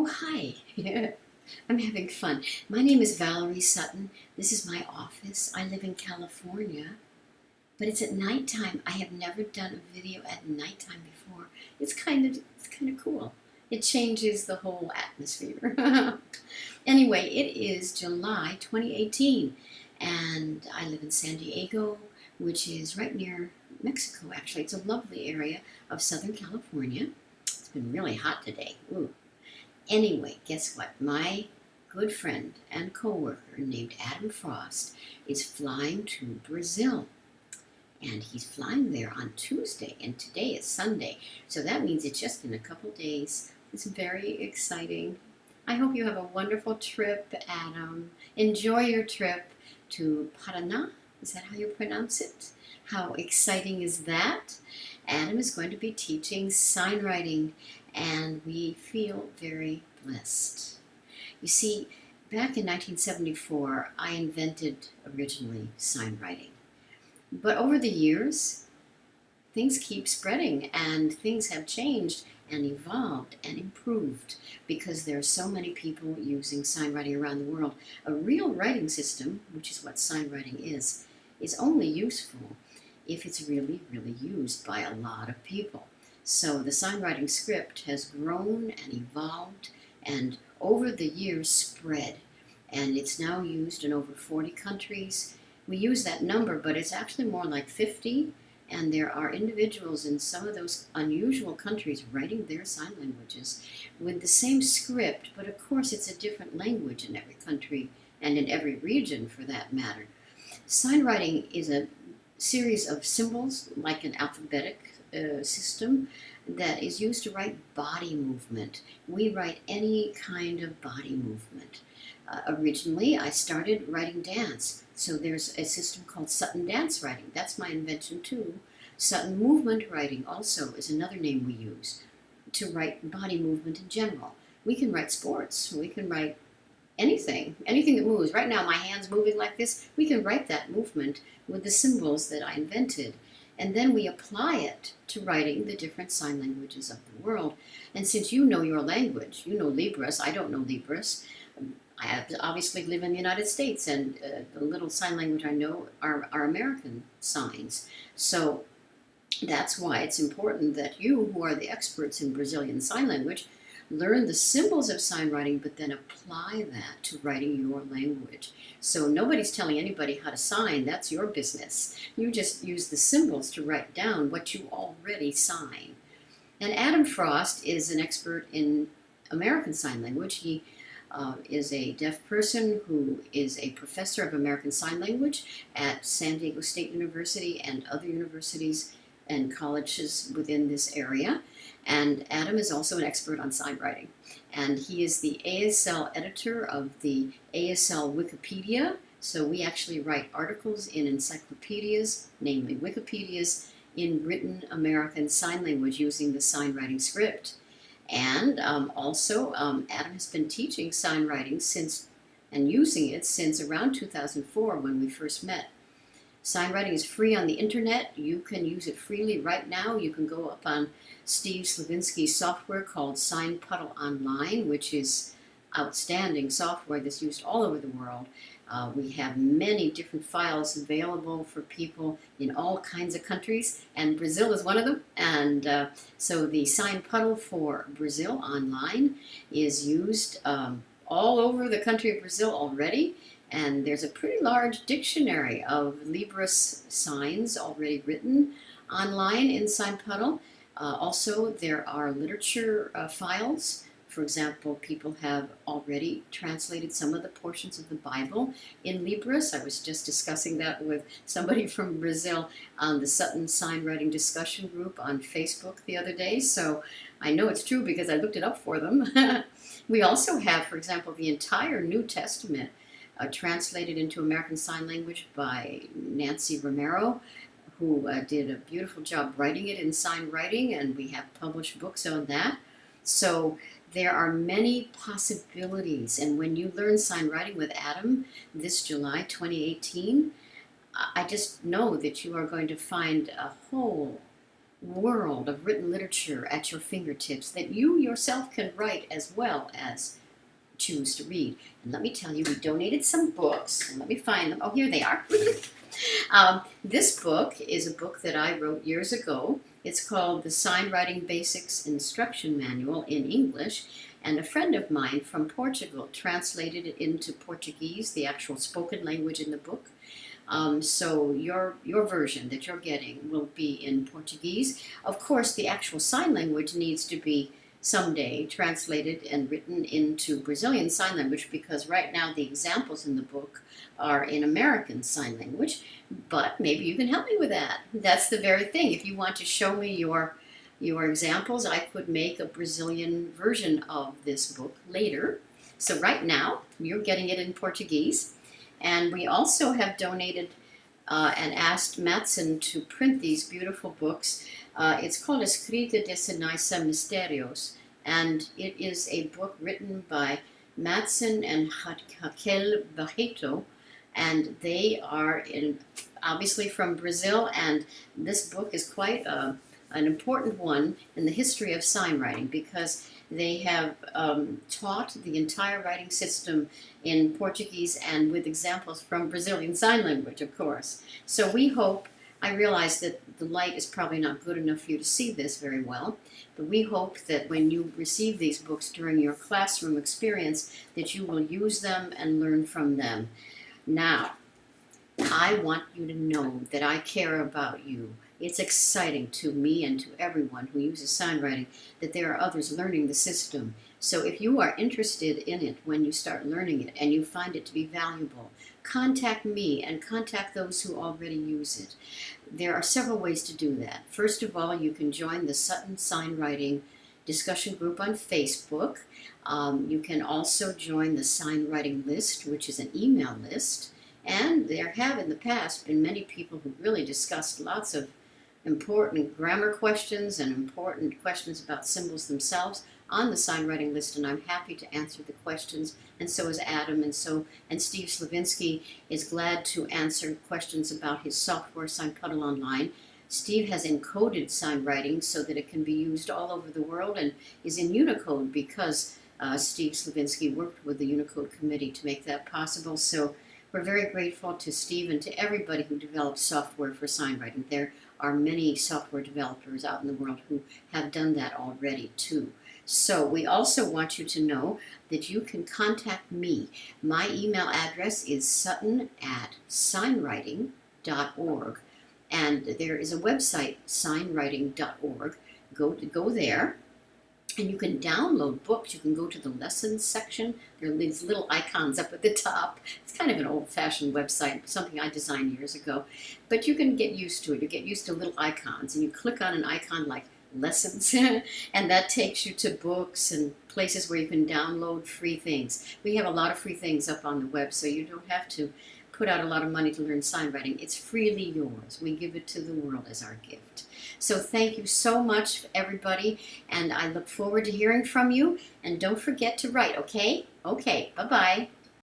Oh, hi. I'm having fun. My name is Valerie Sutton. This is my office. I live in California, but it's at nighttime. I have never done a video at nighttime before. It's kind of it's kind of cool. It changes the whole atmosphere. anyway, it is July 2018, and I live in San Diego, which is right near Mexico. Actually, it's a lovely area of Southern California. It's been really hot today. Ooh. Anyway, guess what? My good friend and coworker named Adam Frost is flying to Brazil. And he's flying there on Tuesday, and today is Sunday. So that means it's just in a couple days. It's very exciting. I hope you have a wonderful trip, Adam. Enjoy your trip to Paraná. Is that how you pronounce it? How exciting is that? Adam is going to be teaching sign writing and we feel very blessed. You see, back in 1974, I invented originally sign writing. But over the years, things keep spreading and things have changed and evolved and improved because there are so many people using sign writing around the world. A real writing system, which is what sign writing is, is only useful if it's really, really used by a lot of people. So the sign writing script has grown and evolved and over the years spread. And it's now used in over 40 countries. We use that number, but it's actually more like 50. And there are individuals in some of those unusual countries writing their sign languages with the same script, but of course it's a different language in every country and in every region for that matter. Sign writing is a series of symbols, like an alphabetic uh, system that is used to write body movement. We write any kind of body movement. Uh, originally, I started writing dance, so there's a system called Sutton Dance Writing. That's my invention too. Sutton Movement Writing also is another name we use to write body movement in general. We can write sports, we can write anything, anything that moves. Right now, my hand's moving like this. We can write that movement with the symbols that I invented and then we apply it to writing the different sign languages of the world. And since you know your language, you know Libras, I don't know Libras. I obviously live in the United States, and uh, the little sign language I know are, are American signs. So that's why it's important that you, who are the experts in Brazilian Sign Language, learn the symbols of sign writing, but then apply that to writing your language. So nobody's telling anybody how to sign, that's your business. You just use the symbols to write down what you already sign. And Adam Frost is an expert in American Sign Language. He uh, is a deaf person who is a professor of American Sign Language at San Diego State University and other universities and colleges within this area. And Adam is also an expert on sign writing. And he is the ASL editor of the ASL Wikipedia. So we actually write articles in encyclopedias, namely Wikipedias, in written American Sign Language using the sign writing script. And um, also, um, Adam has been teaching sign writing since and using it since around 2004 when we first met. Sign writing is free on the internet. You can use it freely right now. You can go up on Steve Slevinski's software called SignPuddle Online, which is outstanding software that's used all over the world. Uh, we have many different files available for people in all kinds of countries, and Brazil is one of them. And uh, so the SignPuddle for Brazil online is used um, all over the country of Brazil already. And there's a pretty large dictionary of Libras signs already written online in SignPuddle. Uh, also, there are literature uh, files. For example, people have already translated some of the portions of the Bible in Libras. I was just discussing that with somebody from Brazil on the Sutton Sign Writing Discussion Group on Facebook the other day. So I know it's true because I looked it up for them. we also have, for example, the entire New Testament uh, translated into American Sign Language by Nancy Romero, who uh, did a beautiful job writing it in sign writing, and we have published books on that. So there are many possibilities, and when you learn sign writing with Adam this July 2018, I just know that you are going to find a whole world of written literature at your fingertips that you yourself can write as well as choose to read. And let me tell you, we donated some books. Let me find them. Oh, here they are. um, this book is a book that I wrote years ago. It's called The Sign Writing Basics Instruction Manual in English. And a friend of mine from Portugal translated it into Portuguese, the actual spoken language in the book. Um, so your your version that you're getting will be in Portuguese. Of course, the actual sign language needs to be someday translated and written into Brazilian Sign Language because right now the examples in the book are in American Sign Language, but maybe you can help me with that. That's the very thing. If you want to show me your your examples, I could make a Brazilian version of this book later. So right now, you're getting it in Portuguese. And we also have donated uh, and asked Madson to print these beautiful books. Uh, it's called Escrita de Sinais Misterios, and it is a book written by Madson and Raquel Barreto, and they are in, obviously from Brazil, and this book is quite a, uh, an important one in the history of sign writing because they have um, taught the entire writing system in Portuguese and with examples from Brazilian Sign Language, of course. So we hope, I realize that the light is probably not good enough for you to see this very well, but we hope that when you receive these books during your classroom experience, that you will use them and learn from them. Now, I want you to know that I care about you. It's exciting to me and to everyone who uses sign writing that there are others learning the system. So if you are interested in it when you start learning it and you find it to be valuable, contact me and contact those who already use it. There are several ways to do that. First of all, you can join the Sutton Sign Writing discussion group on Facebook. Um, you can also join the sign writing list, which is an email list. And there have in the past been many people who really discussed lots of important grammar questions and important questions about symbols themselves on the sign writing list and I'm happy to answer the questions and so is Adam and so and Steve Slevinski is glad to answer questions about his software Sign Puddle Online. Steve has encoded sign writing so that it can be used all over the world and is in Unicode because uh, Steve Slevinski worked with the Unicode committee to make that possible. So we're very grateful to Steve and to everybody who developed software for sign writing. There are many software developers out in the world who have done that already too. So we also want you to know that you can contact me. My email address is sutton at signwriting.org. And there is a website, signwriting.org. Go, go there and you can download books. You can go to the lessons section. There are these little icons up at the top. It's kind of an old-fashioned website, something I designed years ago. But you can get used to it. You get used to little icons, and you click on an icon like lessons, and that takes you to books and places where you can download free things. We have a lot of free things up on the web, so you don't have to put out a lot of money to learn sign writing. It's freely yours. We give it to the world as our gift. So thank you so much, everybody, and I look forward to hearing from you. And don't forget to write, okay? Okay, bye-bye.